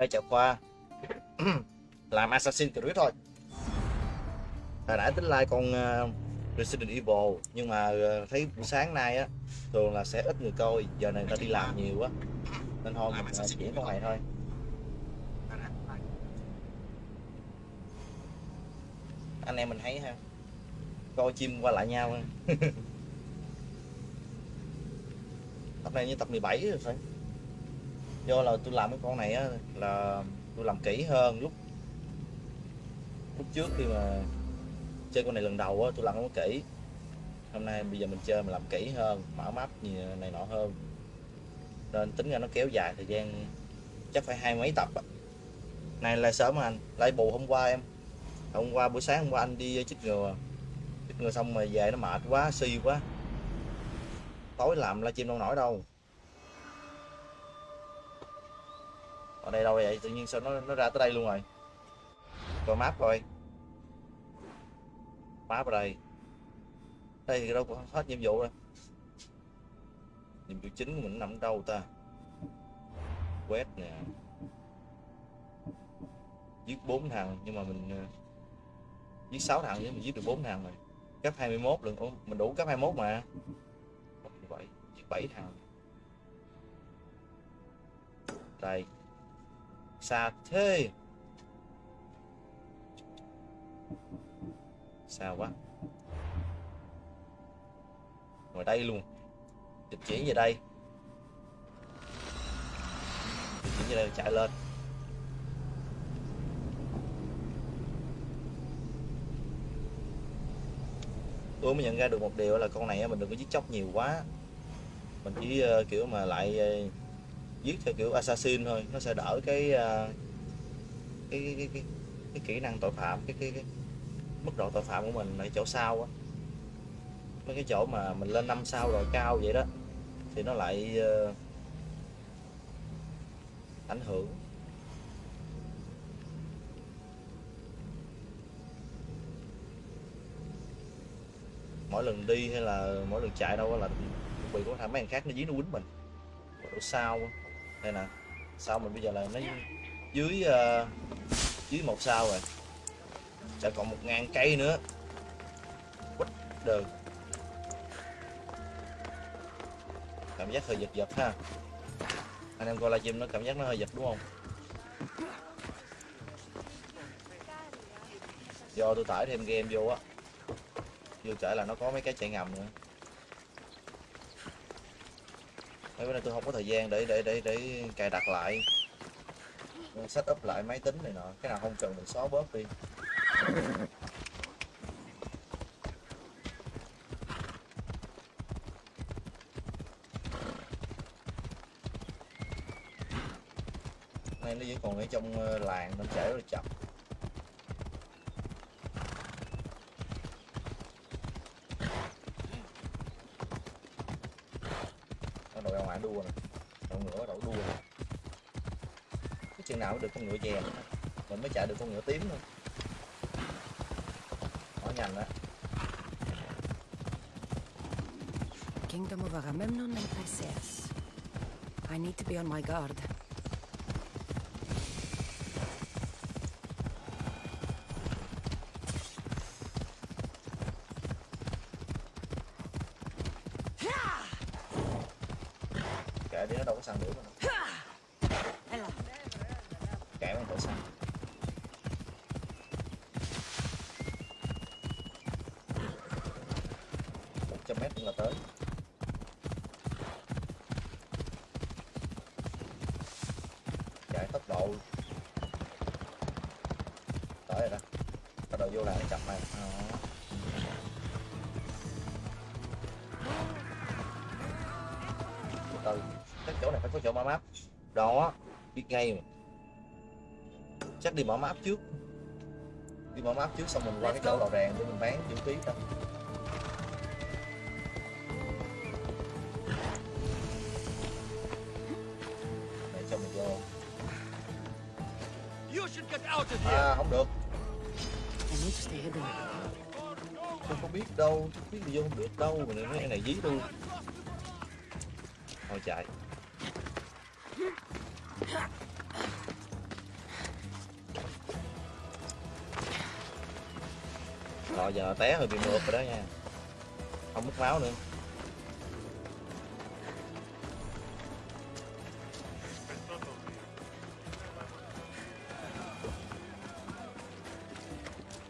Ok, chào Khoa Làm Assassin's Creed thôi. Hồi nãy tính like con uh, Resident Evil Nhưng mà uh, thấy buổi sáng nay á Thường là sẽ ít người coi Giờ này ta đi làm nhiều quá Nên thôi mình uh, chuyển con này thôi. Anh em mình thấy ha Coi chim qua lại nhau. Ha Tập này như tập 17 rồi phải do là tôi làm cái con này á, là tôi làm kỹ hơn lúc lúc trước khi mà chơi con này lần đầu á, tôi làm nó kỹ. Hôm nay bây giờ mình chơi mình làm kỹ hơn, mở map gì này nọ hơn. Nên tính ra nó kéo dài thời gian chắc phải hai mấy tập á. Này là sớm anh, lại bù hôm qua em. Hôm qua buổi sáng hôm qua anh đi chích ngừa. Chích ngừa xong rồi về nó mệt quá, suy quá. Tối làm livestream đâu nổi đâu. Ở đây đâu vậy? Tự nhiên sao nó nó ra tới đây luôn rồi? Coi map coi. Map ở đây. Đây thì đâu có hết nhiệm vụ rồi. Nhiệm vụ chính của mình nằm đâu ta? Quét nè. Giết bốn thằng nhưng mà mình ờ, giết sáu thằng nhưng mình giết được bốn thằng rồi. Cấp 21 lần Ủa, mình đủ cấp 21 mà. 7 giết 7 thằng. Đây xa thế xa quá. Ngồi đây luôn. Dịch chuyển về đây. Dịch chuyển về đây, chạy lên. Tôi mới nhận ra được một điều là con này mình đừng có giết chóc nhiều quá. Mình chỉ ờ, kiểu mà lại ờ, giết theo kiểu assassin thôi. Nó sẽ đỡ cái uh, cái, cái, cái, cái, cái kỹ năng tội phạm cái, cái, cái mức độ tội phạm của mình ở chỗ sau á. Mấy cái chỗ mà mình lên năm sao rồi cao vậy đó thì nó lại uh, ảnh hưởng. Mỗi lần đi hay là mỗi lần chạy đâu là bị có thằng mấy thằng khác nó dí nó quýnh mình. Độ sao đây nè. Sao mình bây giờ là nó dưới uh, dưới một sao rồi. Sẽ còn một ngàn cây nữa. Quýt được cảm giác hơi giật giật ha. Anh em coi livestream nó cảm giác nó hơi giật đúng không? Do tôi tải thêm game vô á. Vô trở là nó có mấy cái chạy ngầm nữa. Mấy bữa nay tôi không có thời gian để để để để cài đặt lại. Setup lại máy tính này nọ. Cái nào không cần mình xóa bớt đi. Nay nó vẫn còn ở trong ờ, làng nó chạy rất là chậm nó đội ngoại đua nè đội ngựa đội đua nè cái chừng nào mới được con ngựa chè mình mới chạy được con ngựa tím thôi nó nhanh đó Kingdom of Agamemnon and Perseus. I need to be on my guard. Ngay mà. Chắc đi mở map trước. Đi mở map trước xong mình qua cái chỗ lò rèn để mình bán vũ khí đó để cho mình vô. À không được. Tôi không biết đâu tôi biết đi vô không được đâu mà mấy này dí tôi. Thôi chạy Rồi giờ té hơi bị mượt rồi đó nha. Không mất máu nữa.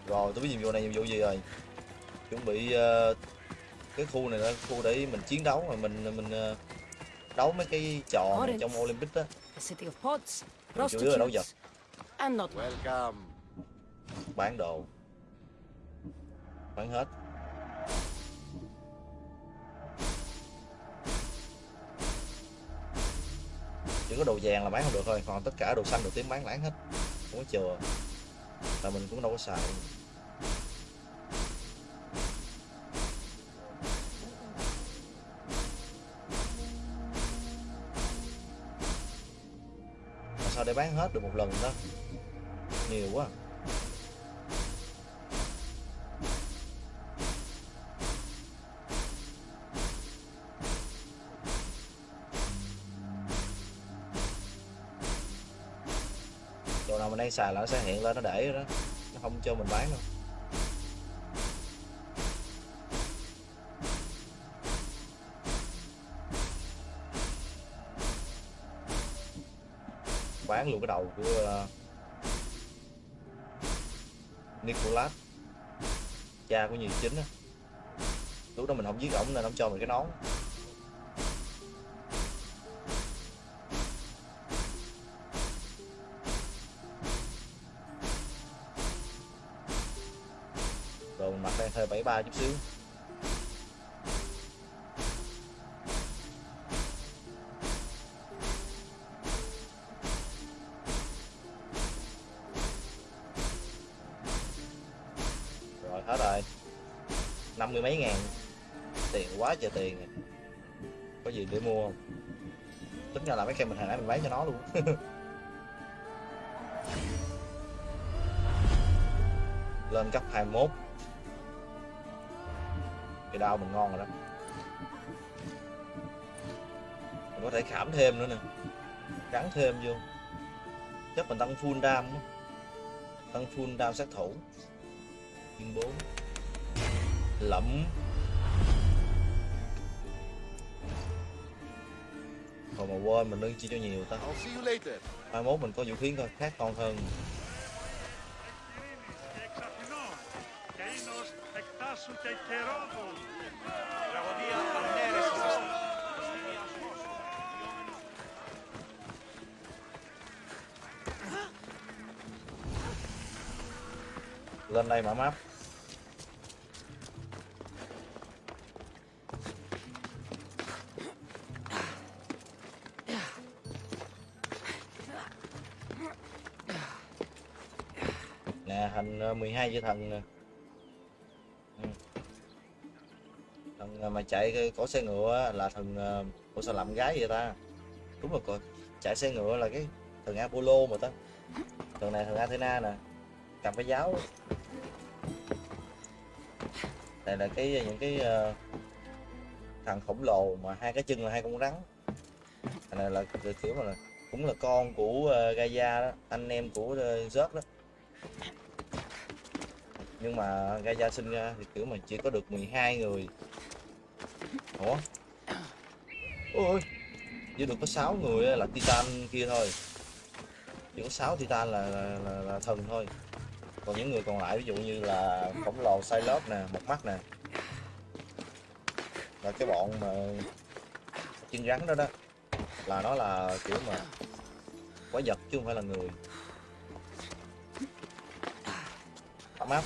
Rồi tôi biết nhiệm vụ này nhiệm vụ gì rồi? Chuẩn bị ờ, cái khu này là khu để mình chiến đấu mà mình mình ờ, đấu mấy cái trò này trong Olympic á The city of pods, chủ yếu là đấu vật. prostitutes, and not Welcome. bán đồ bán hết. Chỉ có đồ vàng là bán không được thôi, còn tất cả đồ xanh, đồ tím bán láng hết. Không có chừa. Là mình cũng đâu có xài. Sao để bán hết được một lần đó? Nhiều quá. Xài là nó sẽ hiện lên nó để đó. Nó không cho mình bán đâu. Bán luôn cái đầu của ờ, uh, Nicholas cha của nhiều chính á. Lúc đó mình không giết ổng nên ông cho mình cái nón. Bà chút xíu. Rồi, hết rồi. Năm mươi mấy ngàn. Tiền quá trời tiền à. có gì để mua không? Tính ra là mấy cây mình hồi nãy mình bán cho nó luôn. Lên cấp 21 cái đao mình ngon rồi đó. Mình có thể khảm thêm nữa nè. Gắn thêm vô. Chắc mình tăng full đam á. tăng full đam sát thủ. Viên 4 Lẫm. Thôi mà quên mình nâng chi cho nhiều ta. Later. 21 mình có vũ khí khác ngon hơn đây, mở map. Nè thành 12 chữ thần nè. Ừ. Thần ờ, mà chạy cái xe ngựa là thần của ờ, sao làm gái vậy ta? Đúng rồi coi Chạy xe ngựa là cái thần Apollo mà ta. Thần này thần Athena nè. Cầm cái giáo. Đây là cái những cái ờ, thằng khổng lồ mà hai cái chân là hai con rắn. Thằng này là kiểu mà là cũng là con của ờ, Gaia đó anh em của ờ, uh, Zeus đó. Nhưng mà Gaia sinh ra thì kiểu mà chỉ có được 12 người. Ủa? Ôi chỉ được có 6 người là Titan kia thôi. Chỉ có 6 Titan là, là, là, là thần thôi còn những người còn lại, ví dụ như là khổng lồ Cyclops nè, một mắt nè. Là cái bọn mà chân rắn đó đó. Là nó là kiểu mà quái vật chứ không phải là người. Ấm áp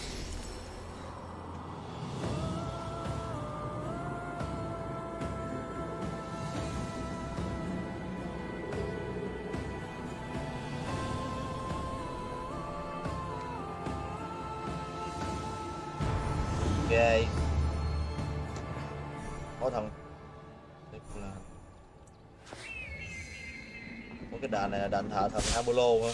thờ thần Apollo hả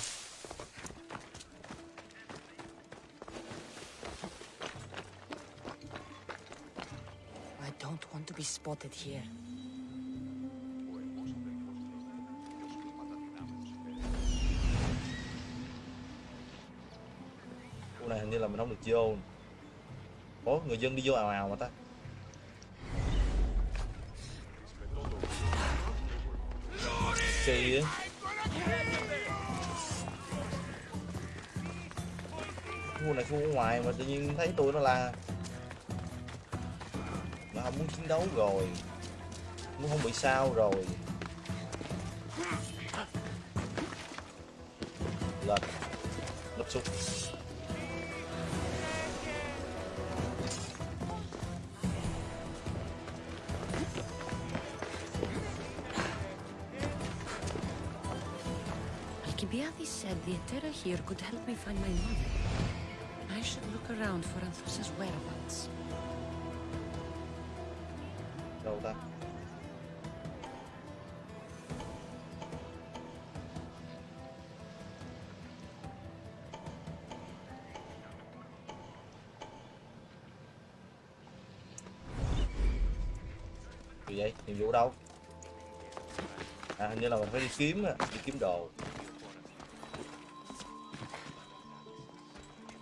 I don't want to be spotted here. khu này hình như là mình không được vô ủa người dân đi vô ào ào mà ta. Kỳ á khu này, khu ở ngoài mà tự nhiên thấy tôi nó la. Nó không muốn chiến đấu rồi. Muốn không bị sao rồi. Lên. Lấp xúc Alcibiades said the Etera here could help me find my mother. Around for Anthusa's whereabouts. đâu ta? Gì vậy? Nhiệm vụ đâu? À hình như là mình phải đi kiếm đi kiếm đồ.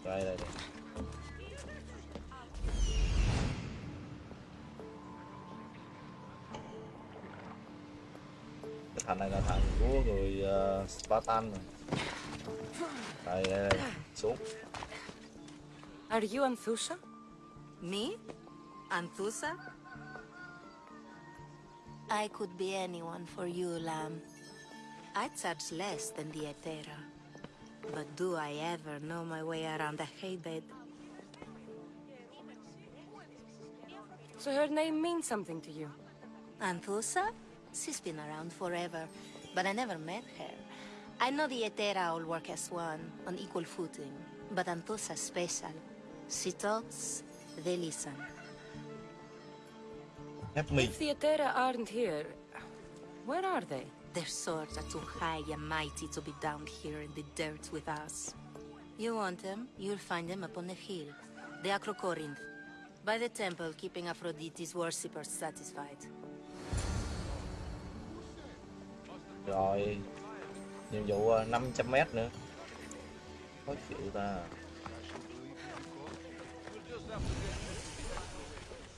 Đây đây đây. Spartan rồi. đây đây đây xuống Are you Anthusa? Me? Anthusa? I could be anyone for you, Lamb. I charge less than the Etera. But do I ever know my way around a haybed? So her name means something to you? Anthusa? She's been around forever, but I never met her. I know the Etera all work as one, on equal footing. But Anthusa's special. She talks, they listen. help me If the Etera aren't here, where are they? Their swords are too high and mighty to be down here in the dirt with us. You want them, you'll find them upon the hill. The Acrocorinth. By the temple, keeping Aphrodite's worshippers satisfied. rồi nhiệm vụ ờ, 500 mét nữa. Khó chịu ta.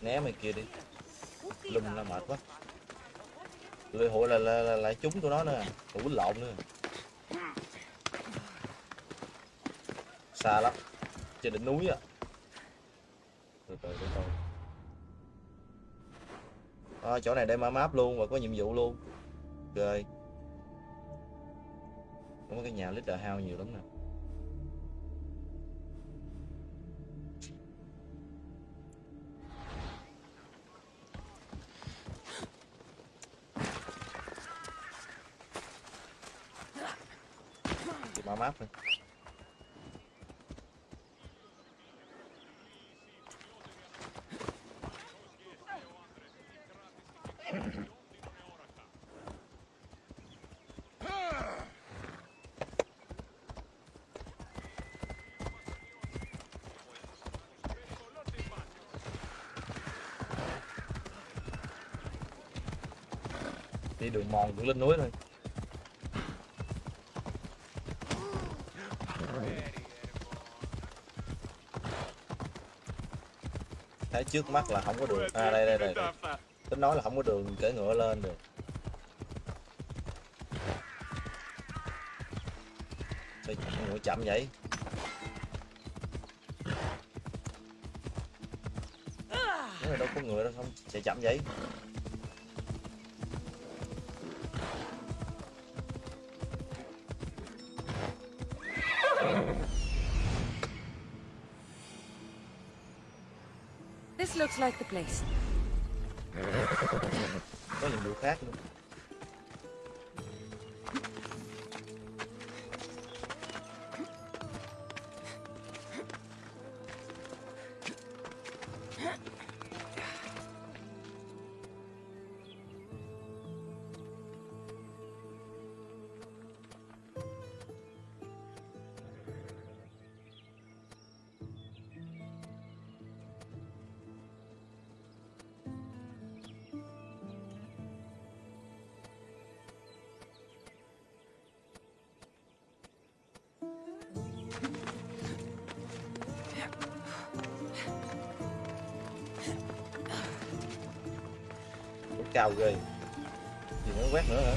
Né mày kia đi. Lùm là mệt quá. Lưỡi hội là, là, là lại chúng của nó nữa tụi quýnh lộn nữa. Xa lắm. Trên đỉnh núi á. Từ từ từ từ. À, chỗ này để mở map luôn và có nhiệm vụ luôn. Rồi có cái nhà leader house nhiều lắm nè Thì mở map thôi đi đường mòn cũng lên núi thôi. Thấy trước mắt là không có đường. À đây đây đây, đây. tính nói là không có đường cưỡi ngựa lên được. Sao ngựa chậm vậy? Nếu mà đâu có người đâu không chạy chậm vậy? Looks like the place. Cao ghê. Gì nữa quét nữa hả?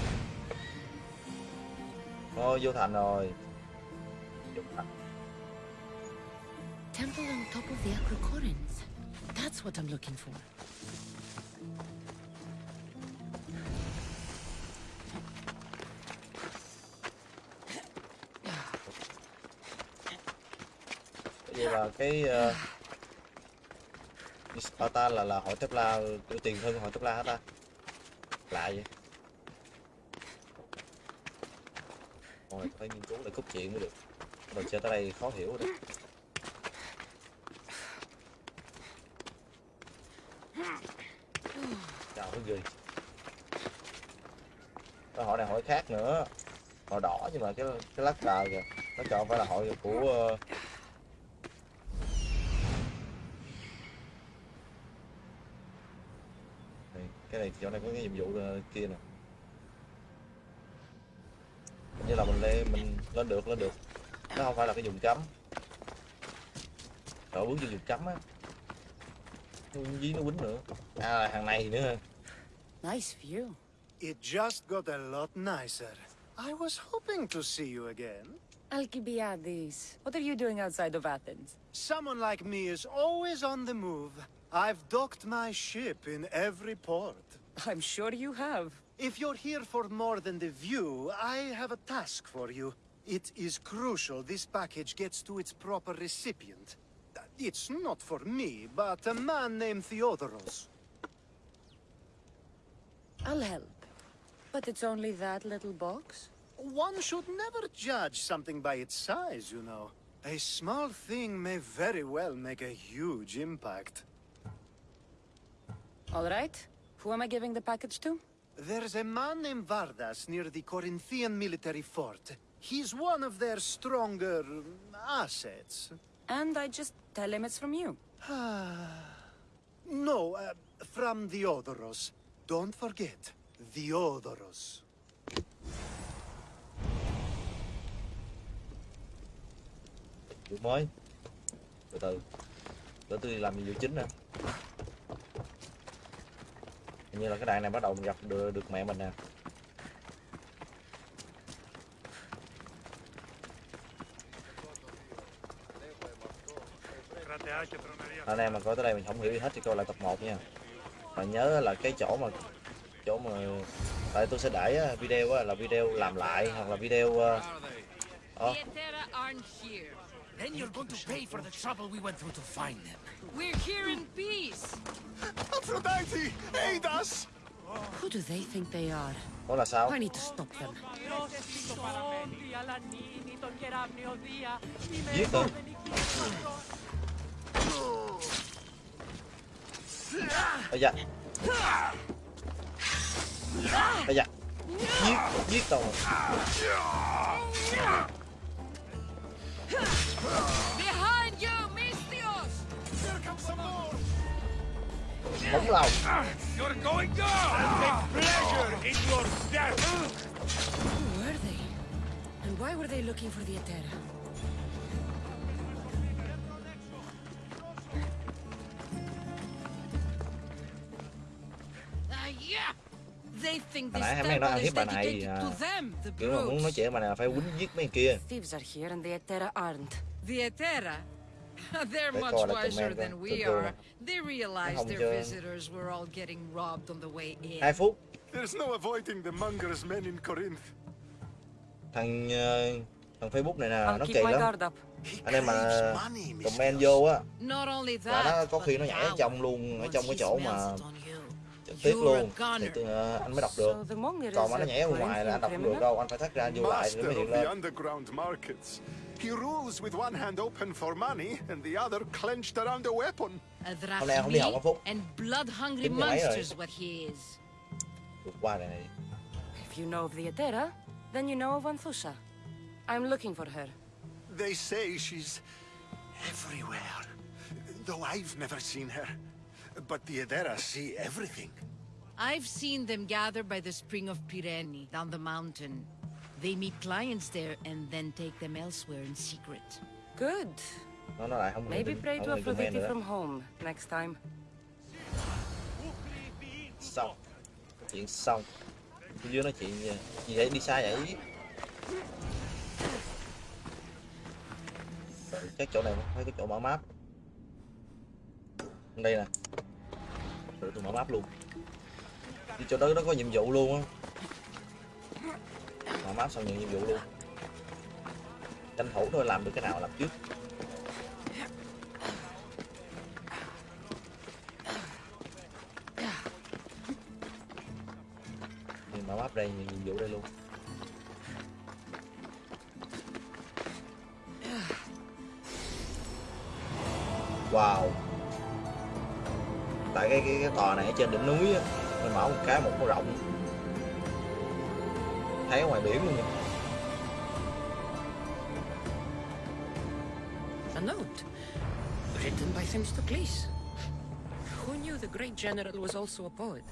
Thôi vô thành rồi. Vô thành. Temple on top of the Acrocorins. That's what I'm looking for. vậy là cái uh, Sparta là là hội Templar cái tiền của hội Templar hả ta lạ vậy? Rồi phải nghiên cứu lại cốt truyện mới được. Rồi chơi tới đây khó hiểu rồi chào cái gì cái hội này hội khác nữa. Hội đỏ nhưng mà cái cái lá cờ kìa. Nó chọn phải là hội của uh, Đây, cái này chỗ này có cái nhiệm vụ kia nè như là mình lên mình lên được lên được nó không phải là cái vùng cấm rồi bước vô vùng cấm á dí nó quýnh nữa à hàng này nữa Nice view. It just got a lot nicer. I was hoping to see you again. Alcibiades, what are you doing outside of Athens? Someone like me is always on the move. I've docked my ship in every port. I'm sure you have. If you're here for more than the view, I have a task for you. It is crucial this package gets to its proper recipient. It's not for me, but a man named Theodoros. I'll help. But it's only that little box? One should never judge something by its size, you know. A small thing may very well make a huge impact. All right. Who am I giving the package to? There's a man named Vardas near the Corinthian military fort. He's one of their stronger assets. And I just tell him it's from you. no, uh, from Theodoros. Don't forget, Theodoros. vụ mới từ từ để tôi đi làm nhiệm vụ chính nè Hình như là cái đạn này bắt đầu gặp được, được mẹ mình nè. Anh em mà coi tới đây mình không hiểu gì hết thì coi lại tập 1 nha. Và nhớ là cái chỗ mà chỗ mà tại tôi sẽ để ờ, video là video làm lại hoặc là video oh. Aphrodite, aid us! Who do they think they are? là sao I need to stop them. Bóng lòng You're going down! Take pleasure in your death! Who were they? And why were they looking for the Etera? Ah, yeah! They think Hồi this nãy em nghe temple ăn is hiếp bà này dedicated à, to them, the kiểu mà muốn nói brutes. chuyện bà này là phải quýnh giết mấy kia Thieves are here and the Etera aren't. The Etera? They're much wiser than we are. They realized their visitors were all getting robbed on the way in. hai phút. There's no avoiding the monger's men in Corinth. thằng ờ, thằng facebook này nè nó kỳ lắm. anh em mà comment vô á. Là nó có khi nó nhảy ở trong luôn ở trong cái chỗ mà trực tiếp luôn. Thì tôi, ờ, anh mới đọc được. Còn mà nó nhảy ở ngoài là anh đọc được đâu anh phải thắt ra vô lại thì Master mới hiện lên. He rules with one hand open for money and the other clenched around a weapon. A Hôm nay không đi học hả, Phúc? and blood-hungry monsters nhảy rồi. monster is what he is. vượt qua này này If you know of the Etera, then you know of Anthusa. I'm looking for her. They say she's everywhere, though I've never seen her. But the Edera see everything. I've seen them gather by the spring of Pirene, down the mountain. They meet clients there and then take them elsewhere in secret. Good. nó nó lại không Maybe pray to Aphrodite from home next time. xong. Chuyện xong. Phía dưới nói chuyện gì, gì vậy? Đi xa vậy? Chắc chỗ này phải cái chỗ mở map. Đây nè. Rồi tôi mở map luôn. Đi chỗ đó nó có nhiệm vụ luôn á mở map xong nhận nhiệm vụ luôn tranh thủ thôi làm được cái nào làm trước. Thì mở map đây nhận nhiệm vụ đây luôn. Wow. Tại cái cái, cái tòa này ở trên đỉnh núi á mình mở một cái một cái rộng thấy ở ngoài biển luôn nha A note. Written by Themistocles. Who knew the great general was also a poet?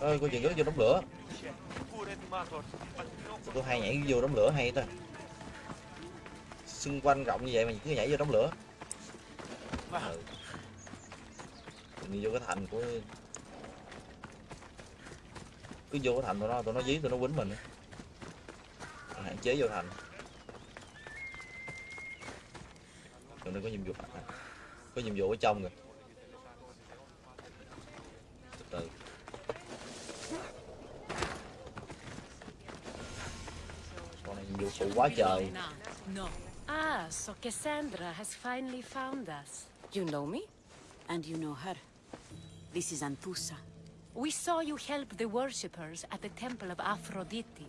ơi cô chuyện đó vô đống lửa tôi hay nhảy vô đống lửa hay ta xung quanh rộng như vậy mà cứ nhảy vô đống lửa ừ. đi vô cái thành của cứ vô cái thành tụi nó tụi nó dí tụi nó quýnh mình. Hạn chế vô thành. Tụi nó có nhiệm vụ có nhiệm vụ ở trong rồi từ từ. Con này nhiệm vụ phụ quá trời. Ah, so Cassandra has finally found us. You know me? And you know her. This is Anthusa. We saw you help the worshippers at the temple of Aphrodite.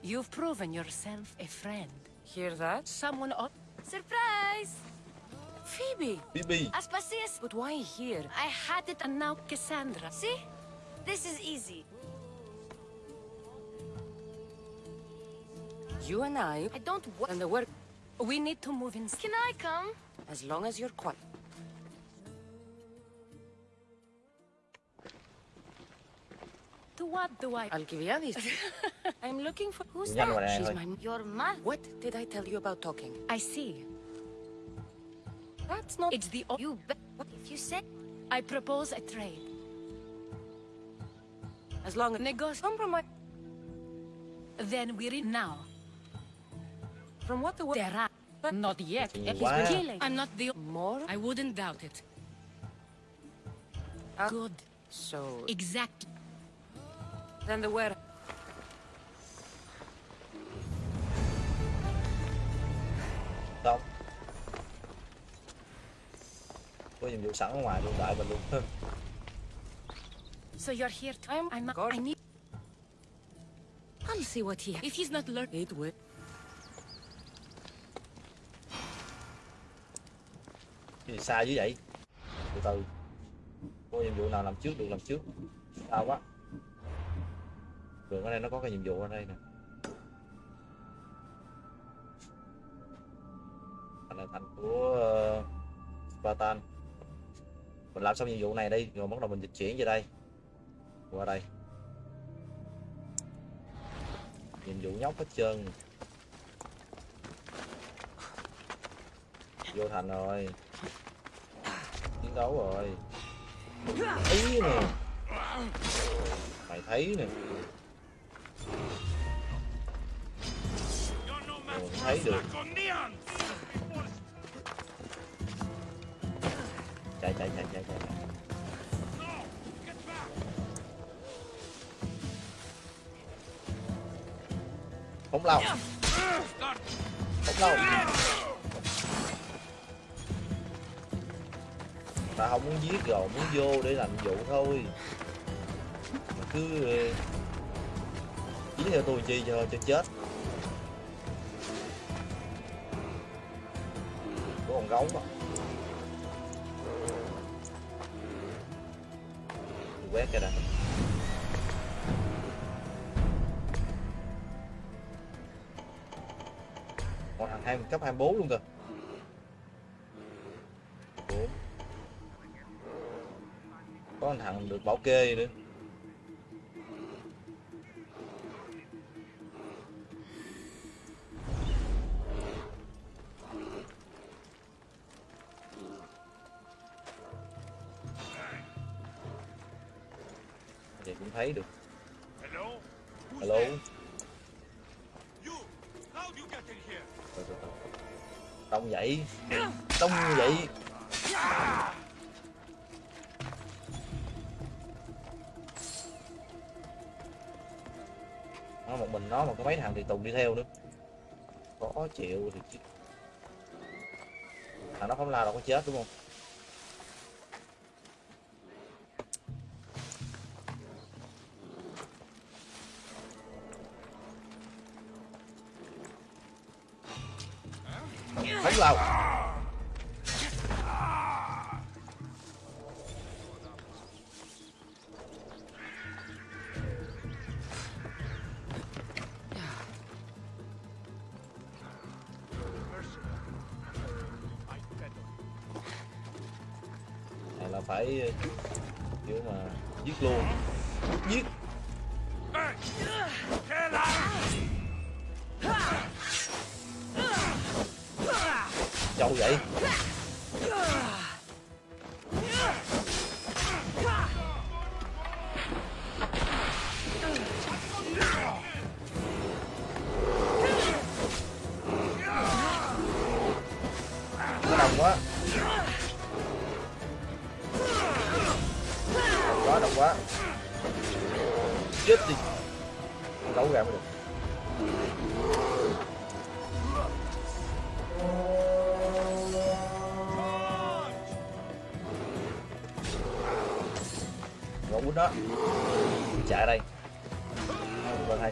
You've proven yourself a friend. Hear that? Someone on... Surprise! Phoebe! Phoebe Aspasias! But why here? I had it And now Cassandra. See? This is easy. You and I... I don't wa- And the work... We need to move in... Can I come? As long as you're quiet. What do I... Alcibiades. I'm looking for... Who's that? She's my... Your mother. What did I tell you about talking? I see. That's not... It's the... You bet. If you say I propose a trade. As long as... Negos... Compromise... Then we're in now. From what the... There are. But not yet. Thì He's quá. killing. I'm not the. More? I wouldn't doubt it. Uh, Good. So... Exact. Then the where... không có nhiệm vụ sẵn ở ngoài luôn đợi mình luôn So you're here to. I'm... I'm. God. I need. I'll see what he. If he's not learning. It will... Cái gì xa dữ vậy từ từ có nhiệm vụ nào làm trước được làm trước xa quá Cường ở đây nó có cái nhiệm vụ ở đây nè. Thành là thành của uh, Spartan. Mình làm xong nhiệm vụ này đi rồi bắt đầu mình dịch chuyển về đây. Qua đây. Nhiệm vụ nhóc hết trơn. Vô thành rồi. Chiến đấu rồi. Thấy nè. Mày thấy nè. Thấy được. Chạy chạy chạy chạy chạy không lâu. Không lâu. Ta không muốn giết rồi, muốn vô để làm vụ thôi. Mà cứ ờ, chỉ theo tôi chi cho cho chết. Có con mà quét cái đã còn thằng hai, cấp 24 luôn kìa. Có thằng được bảo kê nữa thấy được. Hello? Hello. Tông dậy. Tông dậy. Nó một mình nó mà có mấy thằng thì tùng đi theo nữa. Khó chịu thì thằng nó không lao đâu có chết đúng không đánh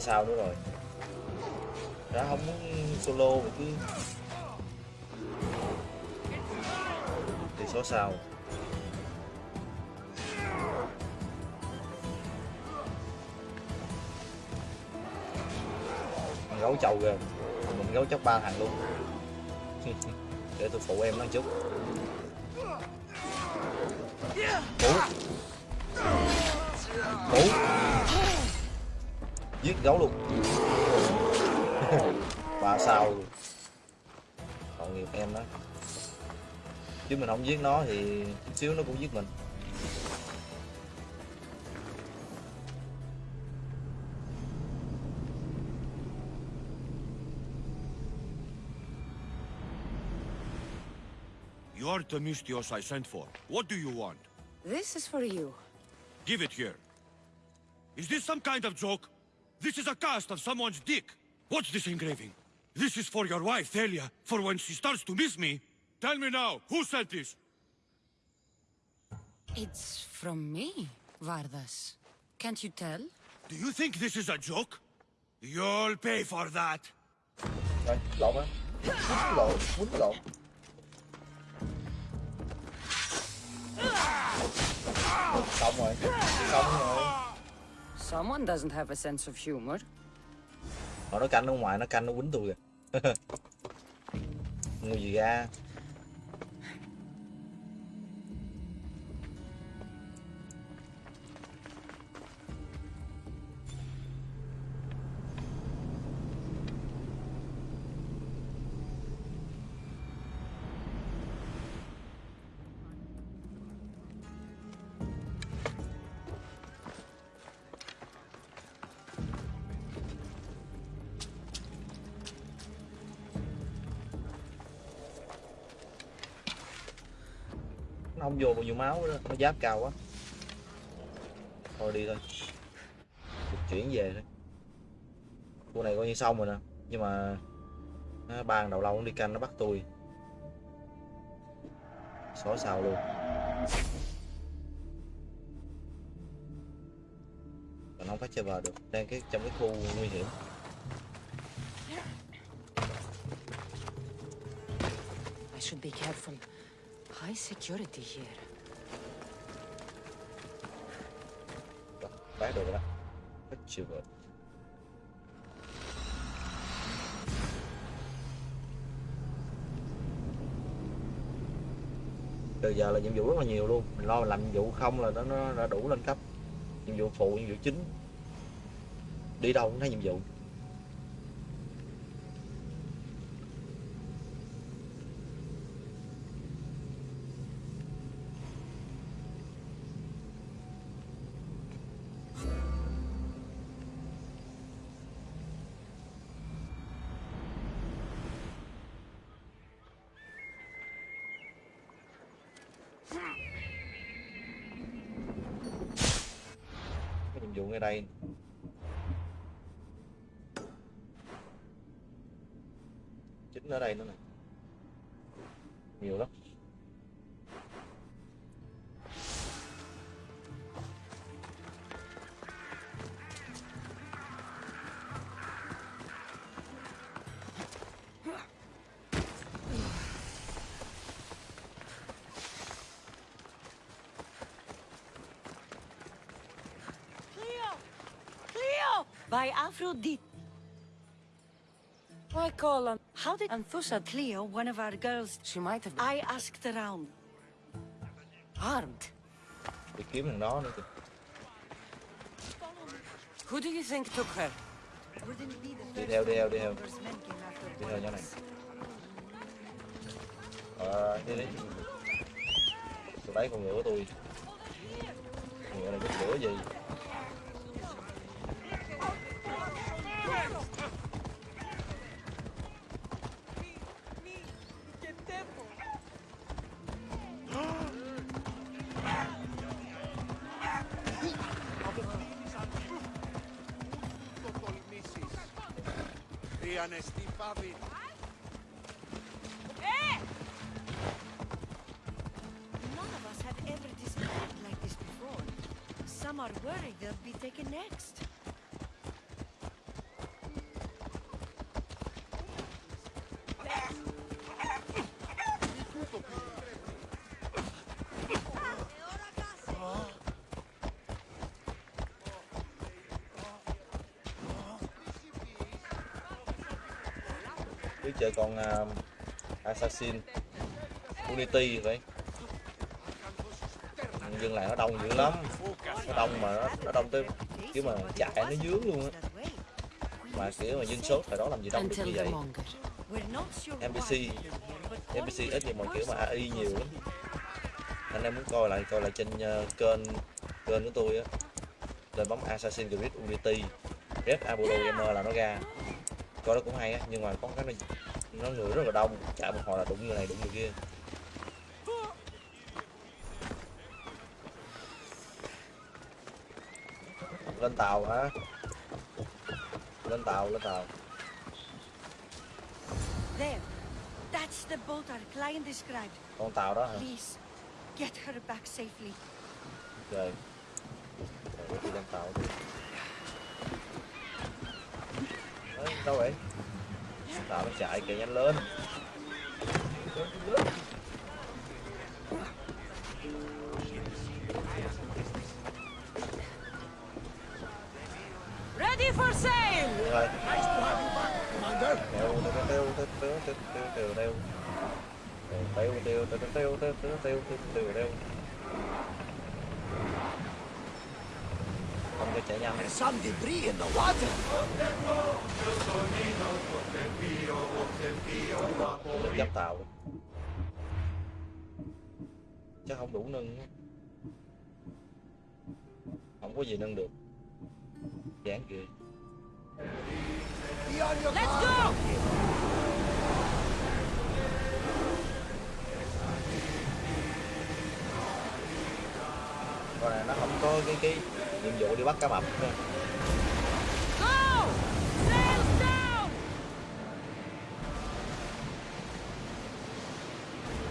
sao nữa rồi. Đã không muốn solo mà cứ thì số sao. Gấu chầu kìa mình gấu chóc ba thằng luôn. Để tôi phụ em nó chút. Ủa? Ủa? Giết gấu luôn ba sao luôn tội nghiệp em đó chứ mình không giết nó thì chút xíu nó cũng giết mình You're Themistios I sent for. What do you want? This is for you. Give it here. Is this some kind of joke? This is a cast of someone's dick. What's this engraving? This is for your wife, Thalia, for when she starts to miss me. Tell me now, who sent this? It's from me, Vardas. Can't you tell? Do you think this is a joke? You'll pay for that. Rồi, lộn á Quýnh lộn, quýnh lộn Xong rồi, xong rồi Someone doesn't have a sense of humor. Họ nó canh ở ngoài, nó canh nó quýnh tôi kìa Ngu gì ra Nó không vô bao nhiêu máu đó, nó giáp cao quá. Thôi đi thôi. Được chuyển về thôi. Khu này coi như xong rồi nè Nhưng mà nó ban đầu lâu nó đi canh nó bắt tôi. Xóa xào luôn. Mình không phát chơi vào được Đang cái trong cái khu nguy hiểm. I should be careful. High security here. Đó, được rồi đó. Từ giờ là nhiệm vụ rất là nhiều luôn. Mình lo mình làm nhiệm vụ không là nó, nó đã đủ lên cấp. Nhiệm vụ phụ, nhiệm vụ chính. Đi đâu cũng thấy nhiệm vụ. I By Aphrodite. Why call on? How did Anthusa Cleo, one of our girls, She might have been I asked around. armed. đi kiếm thằng đó nữa kìa Who do you think took her? Wouldn't be the đi first theo đi theo đi theo numbers men came after đi theo nhỏ này Barnabas. ờ đi đi tôi lấy con ngựa của tôi con ngựa này có lửa gì chơi con uh, assassin unity vậy. Dân làng nó đông dữ lắm. Nó đông mà nó, nó đông tới kiểu mà chạy nó dướng luôn á. Mà kiểu mà dân số thời đó làm gì đông được như vậy. NPC NPC ít nhưng mà kiểu mà AI nhiều lắm. Anh em muốn coi lại coi lại trên ờ, kênh kênh của tôi á. Lên bấm Assassin's Creed Unity. Red Apollo Gamer là nó ra. Coi nó cũng hay á nhưng mà có cái này nó người rất là đông. Chạy một hồi là đụng người này đụng người kia. Lên tàu hả? Lên tàu lên tàu. There. That's the boat our client described. con tàu đó hả? Please, get her back safely. trời rồi đi lên tàu đi. Đấy, đâu vậy tàu nó chạy kìa nhanh lên Ready for! Được rồi Tèo, tèo, tèo, tèo, tèo, tèo, tèo, tèo, tèo. Tèo, tèo, tèo, tèo, tèo, tèo, tèo, tèo, tèo, tèo, tèo. Không cho chạy nhanh There's some debris in the water. Đừng dắp tàu Chắc không đủ nâng. Không có gì nâng được Dán kìa Let's go! Con này nó không có cái cái nhiệm vụ đi bắt cá mập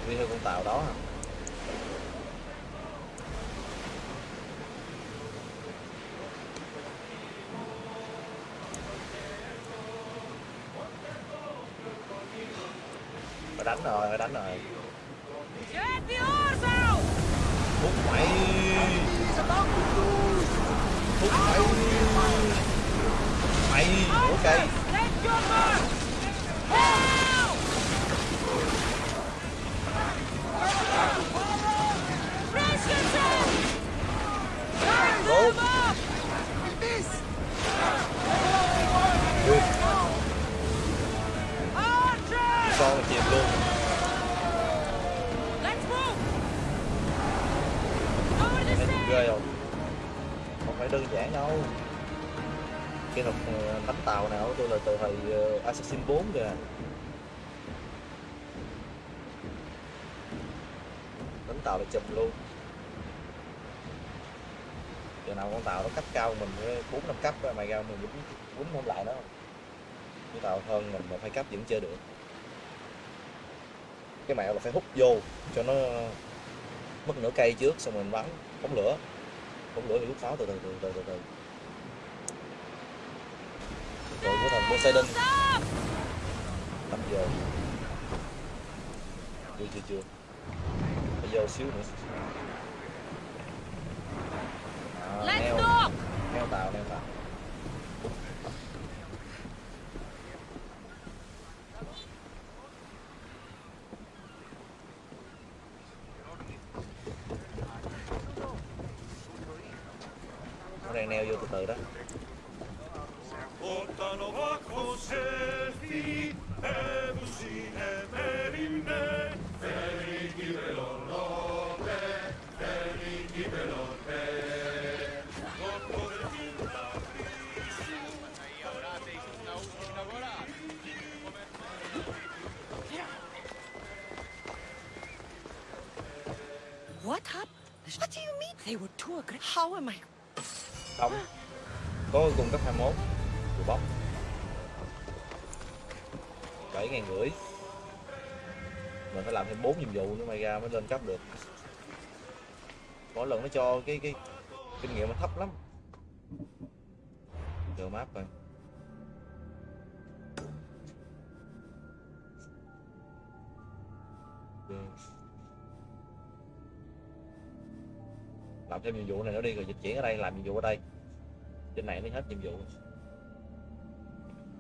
đi theo con tàu đó hả? 4 kìa. Đánh tàu là chụp luôn. Giờ nào con tàu nó cấp cao mình bốn năm cấp mày ra mình cũng quýnh không lại nó. Cái tàu hơn mình mà phải cấp vẫn chơi được. Cái mẹo là phải hút vô cho nó mất nửa cây trước xong mình bắn phóng lửa. Phóng lửa thì lúc pháo từ từ từ từ từ từ. Rồi của thằng Poseidon tắm vô chưa chưa chưa. Phải vô xíu nữa. À, neo. neo tàu neo tàu. Nó đang neo vô từ từ đó không có cung cấp 21 của bóng bảy ngàn rưỡi. Mình phải làm thêm bốn nhiệm vụ nữa mày ra mới lên cấp được. Mỗi lần nó cho cái cái kinh nghiệm nó thấp lắm. Giờ map rồi thêm nhiệm vụ này nó đi rồi dịch chuyển ở đây làm nhiệm vụ ở đây. Trên này mới hết nhiệm vụ.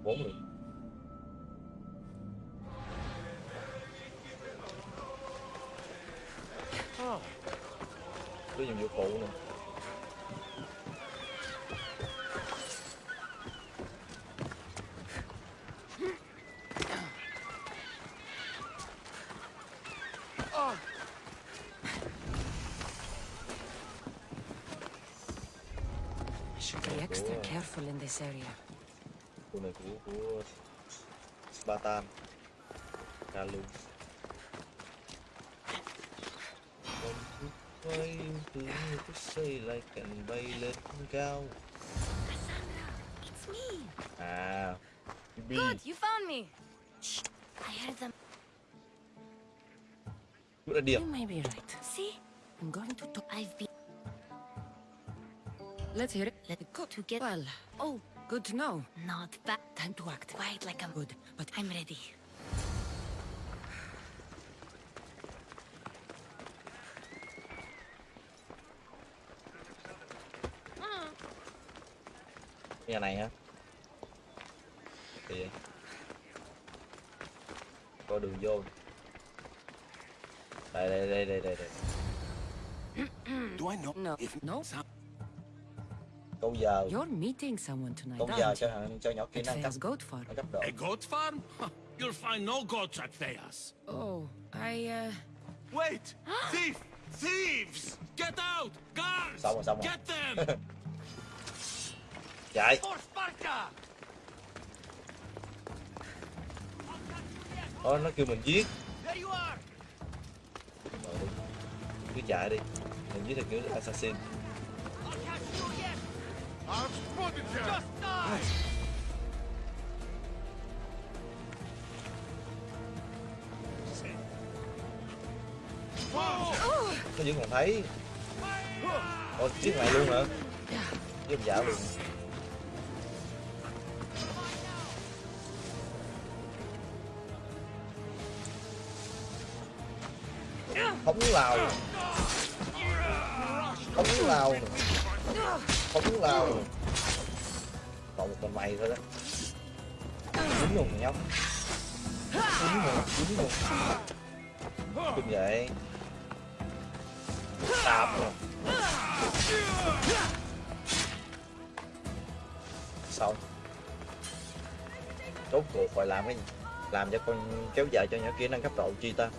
Bốn lượt. Có nhiệm vụ phụ nè I should be extra careful in this area. của này của của Spartan ra luôn Con thức quay từ thức xây lại cành bay lên cao It's me. à Bi Good, you found me. Shh, I heard them. good idea You may be right. See? I'm going to talk. I've been. Let's hear it. Let it go to get. Well, Oh, good to know. not bad. Time to act. Quiet like I'm. Good, but I'm ready. nhà này hả thì có đường vô đây đây đây đây đây, đây. Do I know No. if No. Câu giờ you're meeting someone tonight, câu giờ aren't cho cho nhỏ At năng cấp Thea's goat farm. nó cấp độ a goat farm? You'll find no goats at Thea's. Oh, I, uh... Wait! Thief! Thieves! Get out! Guards! xong rồi xong rồi Get them! chạy For Sparta! Đó, nó kêu mình giết There you are! Rồi đi. cứ chạy đi mình giết theo kiểu assassin nó vẫn còn thấy. Ôi, giết mày luôn hả? Giết ông dạo luôn phóng lào phóng lào phóng lào còn một con mày thôi đó. Đúng luôn nhóc. Đúng rồi đúng rồi Kinh vậy. Đạp rồi. Xong. Tốt cuộc phải làm cái Làm cho con kéo dài cho nhỏ kia nâng cấp độ chi ta?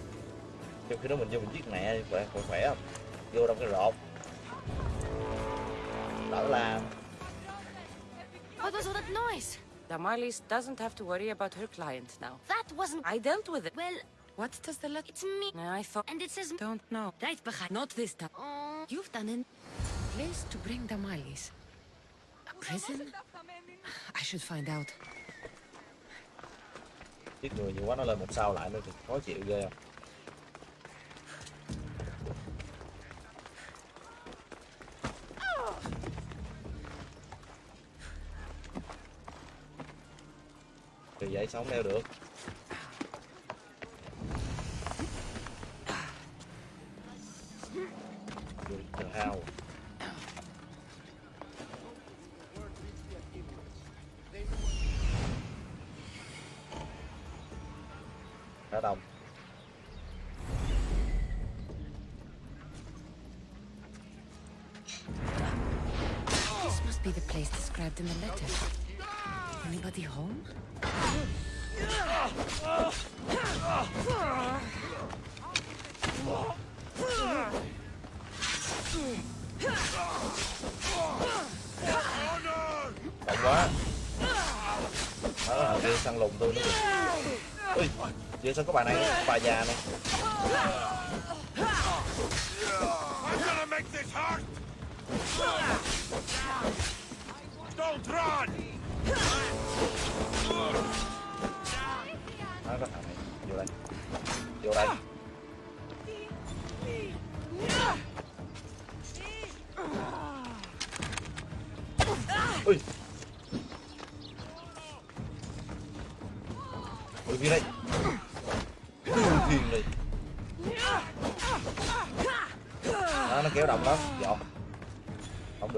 Trong khi đó mình vô mình giết mẹ khỏe khỏe khỏe không? Vô trong cái rột Đỡ làm What was all that noise? Damalis doesn't have to worry about her client now. That wasn't. I dealt with it. Well, What does the letter... it's me. I thought... And it says. Don't know. Right behind. Not this time. Oh, You've done it. place to bring Damalis. A prison? I should find out. giết người nhiều quá nó lên một sao lại nữa thì khó chịu ghê không Sống leo được. Vậy sao có bà này Bà già này.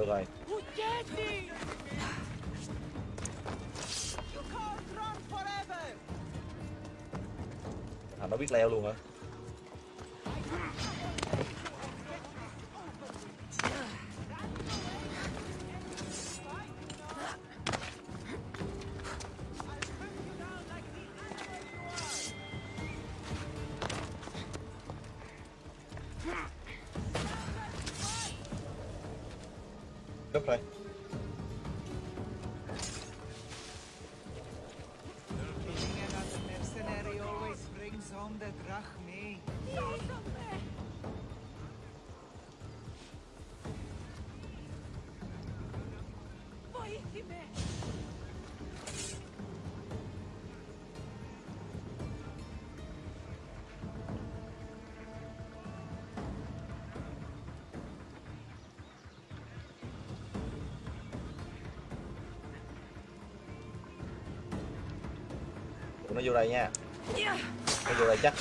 Được rồi. À nó biết leo luôn hả? Vô đây nha. Nó vô đây chắc.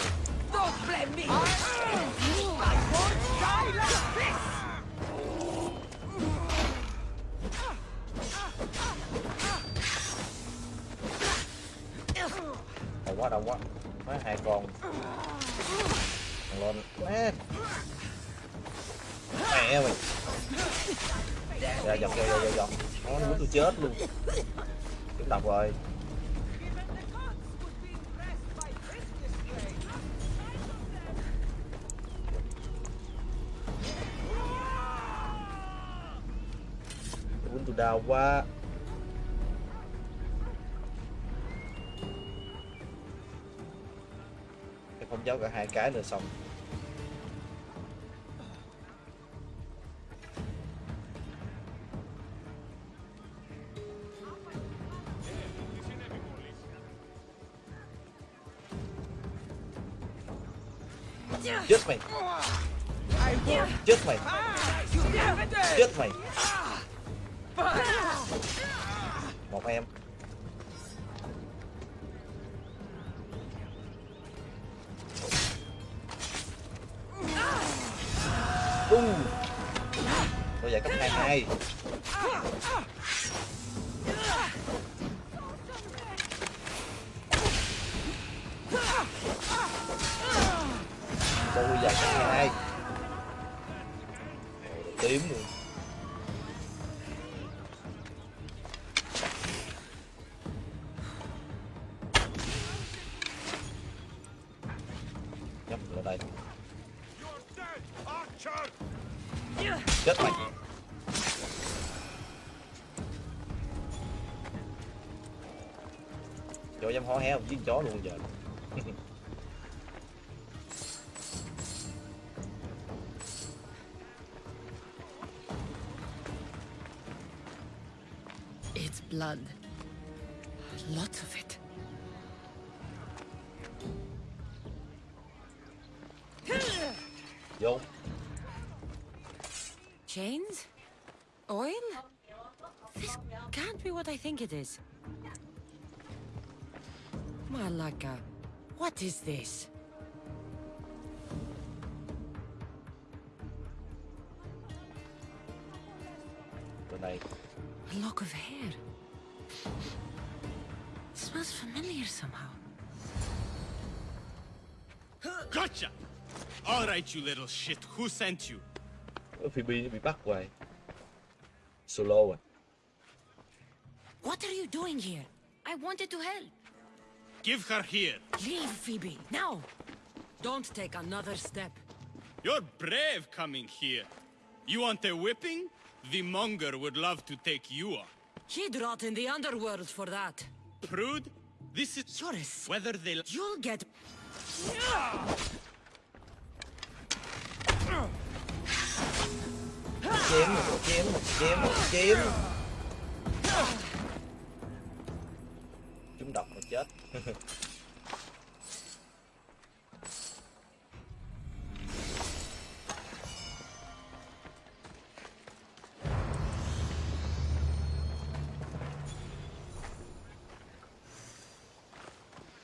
Đông quá đông quá. Má hai con. Thằng lên Má. Mẹ mày Dạ, dọc dọc, dọc, dọc Nó nó muốn tôi chết luôn. Chúng độc rồi. Đau quá. Em không giấu cả hai cái nữa xong. Chết mày. Chết mày. Chết mày một em. Tung tôi giải cấp hai hai heo chó luôn giờ It's blood. Lots of it. Yo. Chains? Oil? This can't be what I think it is. What is this? Bên này. A lock of hair. It smells familiar somehow. Gotcha! All right, you little shit. Who sent you? Phoebe bị bắt hoài. Solo à. What are you doing here? I wanted to help. Give her here. Leave, Phoebe, now! Don't take another step. You're brave coming here. You want a whipping? The monger would love to take you on. He'd rot in the underworld for that. Prude, this is You're whether they You'll get... Chém một chém một chết.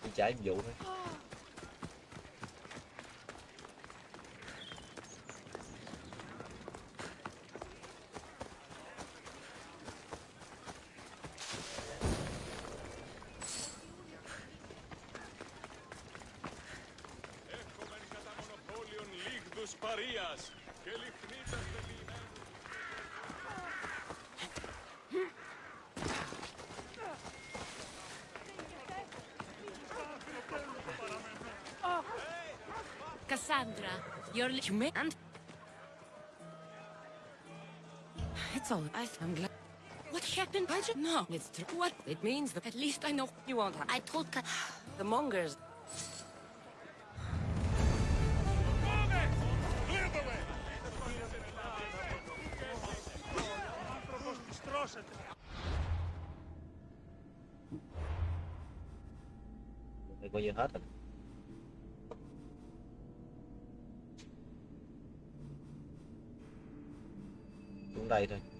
Đi nhiệm vụ thôi. Cassandra, you're... li- You may... And... It's all... I, I'm glad... What happened? I just... No, it's true. What? It means that at least I know you won't have... I told Ka... The mongers... Clear the way!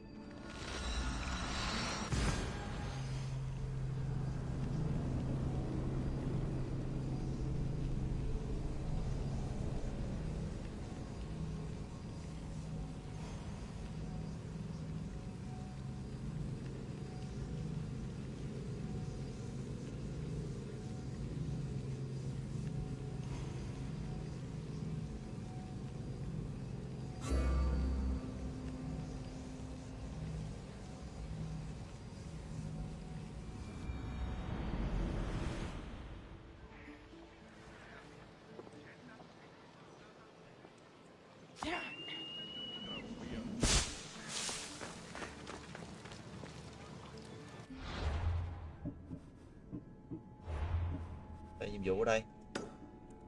Nhiệm vụ ở đây.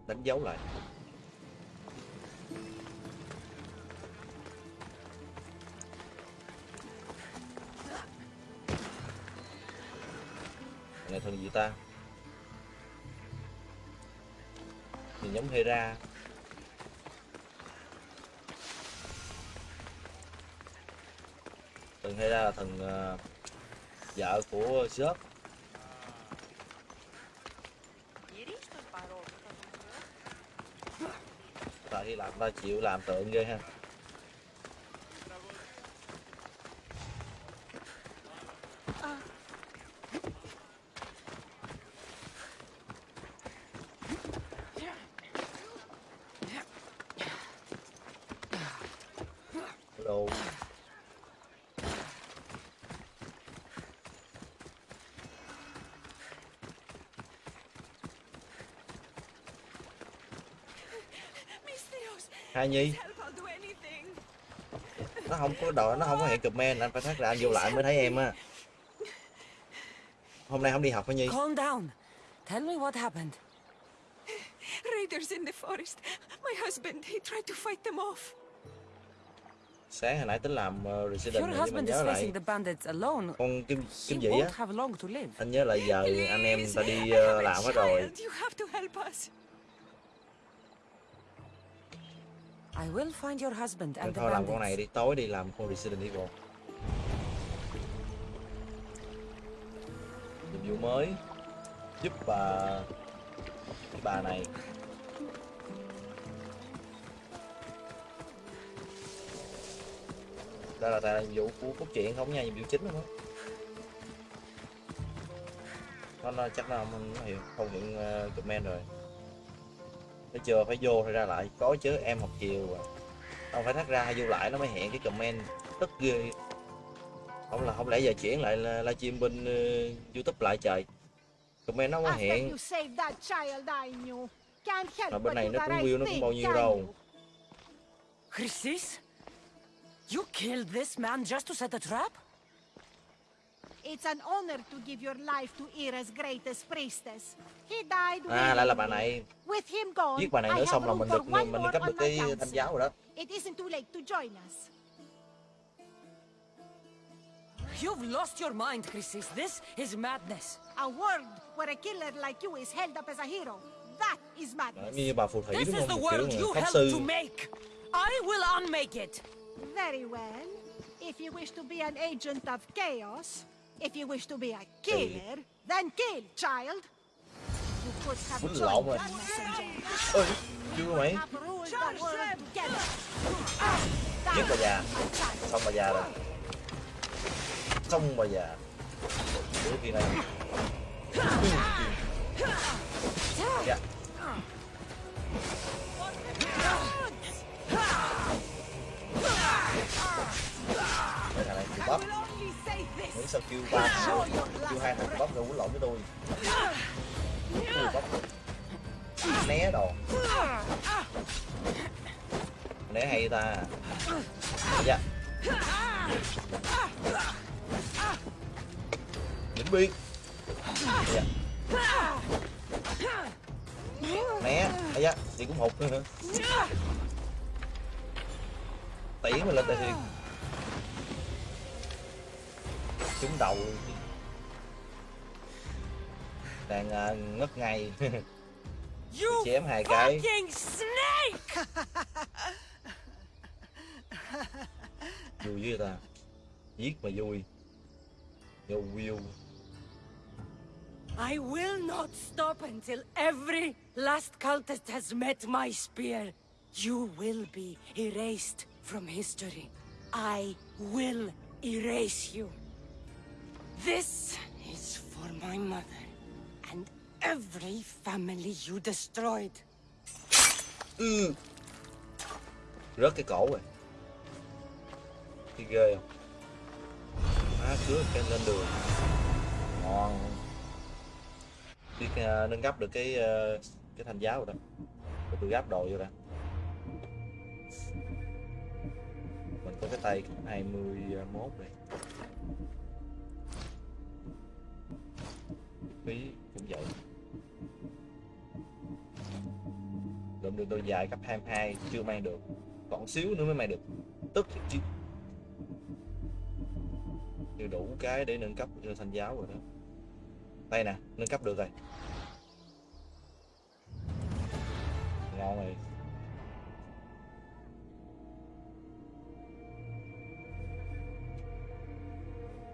Đánh dấu lại. Này thần gì ta? Nhìn giống Hera. Thần Hera là thần uh, ờ, vợ của Zeus. Đi làm ta chịu làm tượng ghê ha. À. Hello. Hai Nhi. Nó không có đòi, nó không có hẹn comment Anh phải thắt ra anh vô lại mới thấy em á. Hôm nay không đi học hả Nhi? Calm down. Tell me what happened. Raiders in the forest. My husband, he tried to fight them off. sáng hồi nãy tính làm uh, resident Your này, nhưng mà husband nhớ lại. con kim kim dĩ á. anh nhớ là giờ anh em ta đi ờ, làm hết rồi I will find your husband and thôi làm con này đi tối đi làm con resident evil. Nhiệm vụ mới giúp bà cái bà này. Đây là tại nhiệm vụ của cốt truyện không nha nhiệm vụ chính luôn á. Nó, chắc là không hiểu không hiện uh, comment rồi thấy chưa? Phải vô phải ra lại. Có chứ em học chiều à không phải thắt ra hay vô lại nó mới hiện cái comment. Tức ghê. Không là không lẽ giờ chuyển lại là livestream bên uh, youtube lại trời? Comment nó mới help mà bên này nó cũng view nó cũng bao nhiêu đâu? Chrysis? You killed this man just to set a trap? It's an honor to give your life to Ira's greatest priestess. He died à lại là bà willingly. này With him gone, giết bà này I nữa have xong là room mình for được one mình more cấp on được my cái thanh council. giáo rồi đó It isn't too late to join us. You've lost your mind, Chrysis. This is madness. A world where a killer like you is held up as a hero. That is madness. như bà phù thủy This đúng is the không Một kiểu world you helped to make. I will unmake it. Very well. If you wish to be an agent of chaos, if you wish to be a killer, then kill, child. You could have joined that messenger. chưa together. giết bà già. Xong bà già rồi. Xong bà già. Đứa kia này. Dạ. Đây thằng này bắp nghĩ sao kêu ba thằng kêu hai thằng cù rồi quấn lộn với tôi. Cù bắp né đồ. Né hay ta? Dạ. Vĩnh biên. Dạ. Né. Ấy dạ thì cũng hụt nữa tỉ mình lên tay thiệt trúng đầu. Luôn đang à, ngất ngay. You chém hai cái. vui với ta. Giết mà vui. Vô view. I will not stop until every last cultist has met my spear. You will be erased from history. I will erase you. This is for my mother and every family you destroyed. ừ. rớt cái cổ rồi thì ghê không má cứa cái lên đường ngon Biết uh, nâng cấp được cái uh, cái thành giáo rồi đó rồi tôi gáp đồ vô ra. mình có cái tay 21 đây phí cũng vậy. Lượm được đôi dài cấp 22 chưa mang được, còn xíu nữa mới mang được. Tức thì chứ chưa đủ cái để nâng cấp cho thanh giáo rồi đó. Đây nè, nâng cấp được rồi. Ngon rồi.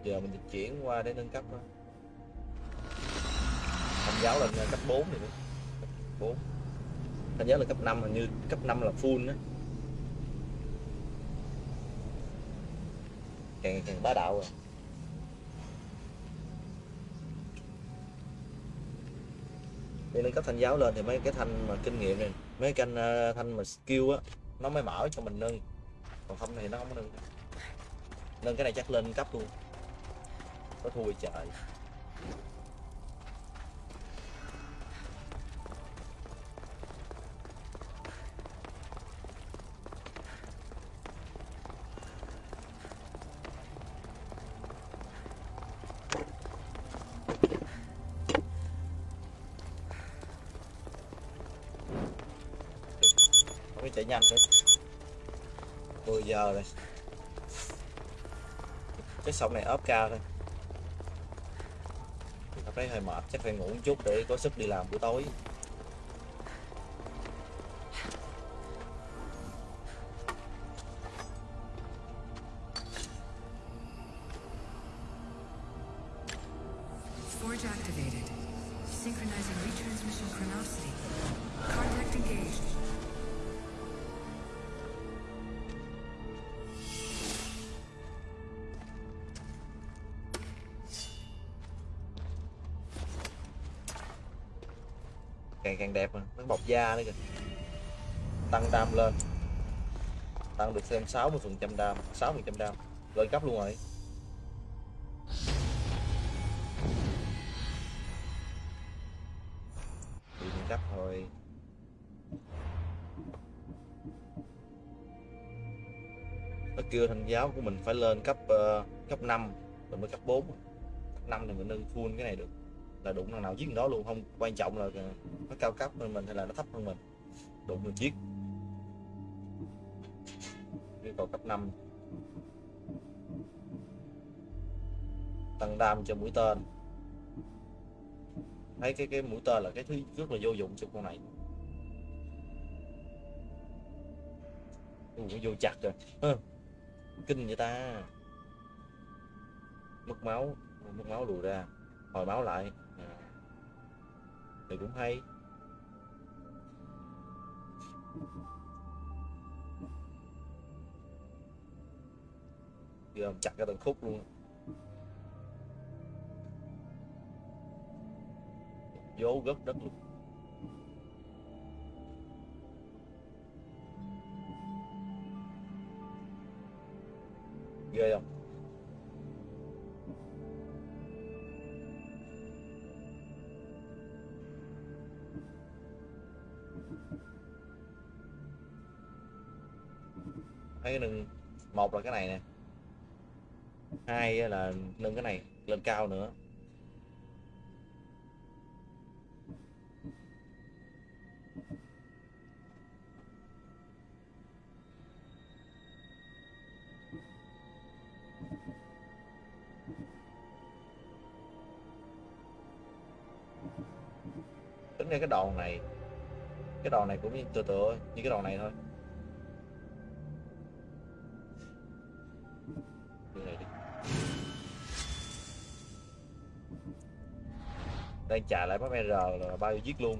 Giờ mình chuyển qua để nâng cấp đó. Ờ, giáo lên cấp 4 thì nữa cấp 4 thanh giáo là cấp 5 hình như cấp 5 là full á. Càng càng bá đạo rồi. Đi nâng cấp thanh giáo lên thì mấy cái thanh mà kinh nghiệm này mấy cái thanh, ờ, thanh mà skill á nó mới mở cho mình nâng. Còn không thì nó không có nâng. Nâng cái này chắc lên cấp luôn. Có thua trời. giờ rồi cái sông này ốp cao thôi. Thật đấy hơi mệt, chắc phải ngủ một chút để có sức đi làm buổi tối. Da nữa kìa. Tăng đam lên. Tăng được thêm 60 phần trăm đam 6 phần trăm đam. Lên cấp luôn rồi. Đi lên cấp thôi. Nó kêu thanh giáo của mình phải lên cấp uh, cấp 5 rồi mới cấp 4 cấp 5 thì mình nâng full cái này được là đụng thằng nào giết thằng đó luôn. Không quan trọng là nó cao cấp hơn mình hay là nó thấp hơn mình. Đụng mình giết. Yêu cầu cấp 5 tăng đam cho mũi tên. Thấy cái cái mũi tên là cái thứ rất là vô dụng cho con này. Ui, vô chặt rồi. Kinh vậy ta. Mất máu. Mất máu lùi ra. Hồi máu lại thì cũng hay. Giờ chặt cái từng khúc luôn. Vô gốc đất luôn. Ghê không? Một là cái này nè. Hai là nâng cái này lên cao nữa. Tính ra cái đòn này, cái đòn này cũng như tựa tựa, như cái đòn này thôi. Đang trả lại bấm R là bao nhiêu giết luôn?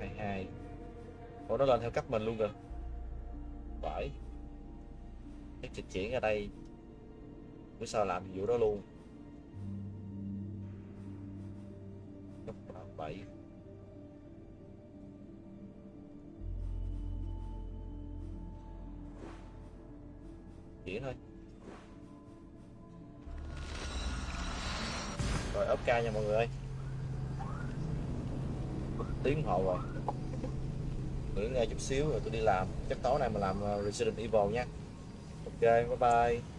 Hai hai. Ủa, nó lên theo cấp mình luôn kìa. Phải. Chắc dịch chuyển ở đây. Bữa sau làm vụ đó luôn. Xíu rồi tôi đi làm. Chắc tối nay mà làm ờ, Resident Evil nha. Ok, bye bye.